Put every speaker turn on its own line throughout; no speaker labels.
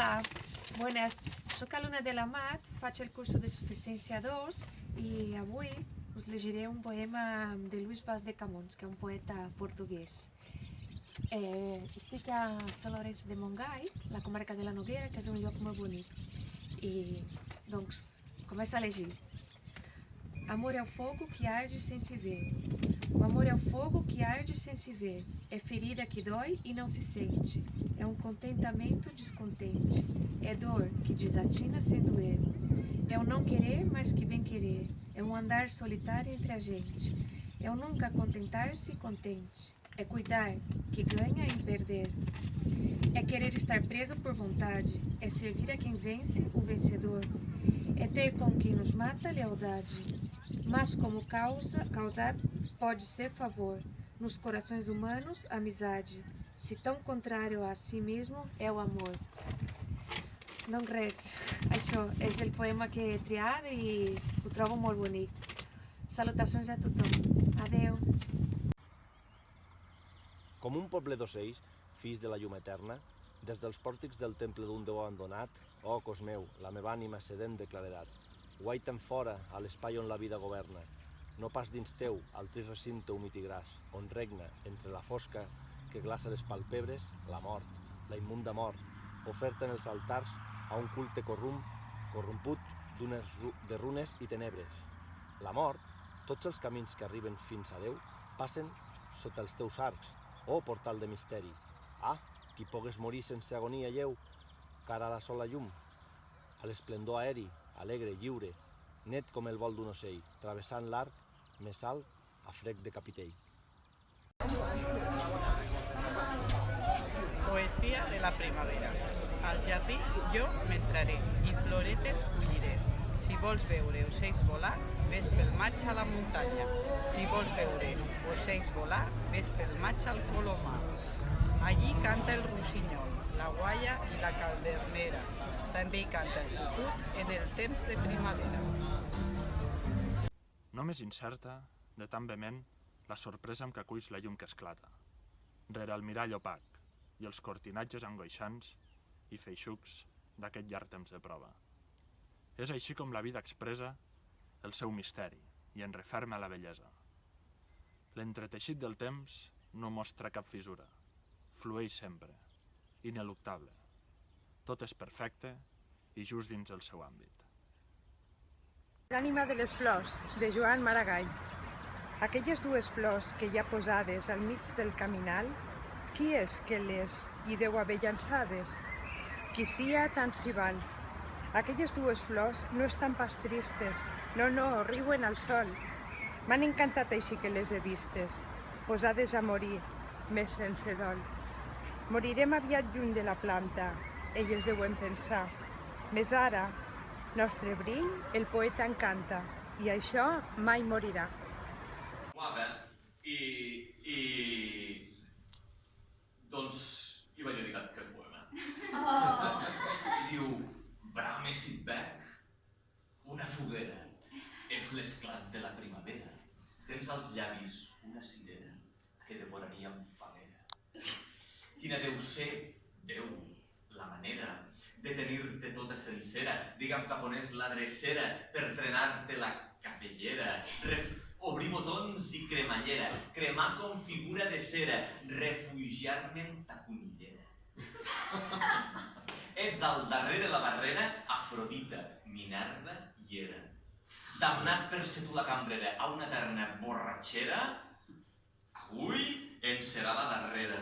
Hola, buenas. Soc alumna de la MAT, faig el curs de suficiència 2 i avui us llegiré un poema de Luis Vaz de Camões, que és un poeta portuguès. Eh, estic a Sant Llorenç de Montgai, la comarca de la Noguera, que és un lloc molt bonic. I, doncs, começa a llegir. Amor é o fogo que arde sem se ver. O amor é o fogo que arde sem se ver. É ferida que dói e não se sente. É um contentamento descontente. É dor que desatina sem doer. É o não querer, mas que bem querer. É um andar solitário entre a gente. É o nunca contentar-se contente. É cuidar, que ganha em perder. É querer estar preso por vontade. É servir a quem vence, o vencedor. É ter com quem nos mata lealdade. Mas como causa, causar pode ser favor. Nos corações humanos, amizade. Se tão contrário a si mesmo é o amor. Doncs res, això és el poema que he triat i ho trobo molt bonic. Salutacions a tothom. Adeu.
Com un poble d'ocells, fills de la llum eterna, des dels pòrtics del temple d'un déu abandonat, oh cos meu, la meva ànima sedent de claredat, guaiten fora a l'espai on la vida governa, no pas dins teu, al trist recinte humit i gras, on regna, entre la fosca que glaça les palpebres, la mort, la immunda mort, oferta en els altars a un culte corrum, corromput d'unes de runes i tenebres. La mort, tots els camins que arriben fins a Déu, passen sota els teus arcs, oh portal de misteri. Ah, qui pogués morir sense agonia lleu, cara a la sola llum, a l'esplendor aeri, alegre, lliure, net com el vol d'un ocell, travessant l'arc més alt a frec de capitell.
Poesia de la primavera. Al jardí jo m'entraré i floretes colliré. Si vols veure ocells volar, ves pel maig a la muntanya. Si vols veure ocells volar, ves pel maig al Colomar. Allí canta el rossinyol, la guaia i la caldernera. També hi canta el cucut en el temps de primavera.
Només incerta, de tan vehement, la sorpresa amb què aculls la llum que esclata. Rere el mirall opac i els cortinatges angoixants i feixucs d'aquest llarg temps de prova. És així com la vida expressa el seu misteri i en referma la bellesa. L'entreteixit del temps no mostra cap fissura, flueix sempre, ineluctable. Tot és perfecte i just dins el seu àmbit.
L'ànima de les flors, de Joan Maragall. Aquelles dues flors que hi ha posades al mig del caminal, qui és que les hi deu haver llançades? Qui sia tant s'hi val. Aquelles dues flors no estan pas tristes, no, no, riuen al sol. M'han encantat així que les he vistes, posades a morir, més sense dol. Morirem aviat lluny de la planta, elles deuen pensar. Més ara, nostre briny, el poeta encanta, i això mai morirà.
guapa i, i doncs hi vaig dedicar aquest poema. Oh. Diu, brame si et bec, una foguera, ets l'esclat de la primavera, tens als llavis una cirera que devoraria amb falera. Quina deu ser, Déu, la manera de tenir-te tota sencera, digue'm cap on és la drecera per trenar-te la capellera, ref obrir botons i cremallera, cremar com figura de cera, refugiar-me en ta conillera. Ets al darrere la barrera, Afrodita, Minerva i Hera. Damnat per ser tu la cambrera a una eterna borratxera, avui en serà la darrera,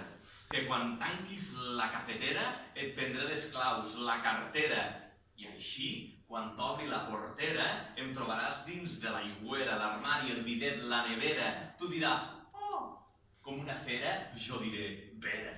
que quan tanquis la cafetera et prendré les claus, la cartera, i així, quan t'obri la portera, em trobaràs dins de l'aigüera, l'armari, el bidet, la nevera. Tu diràs, oh, com una fera, jo diré, vera.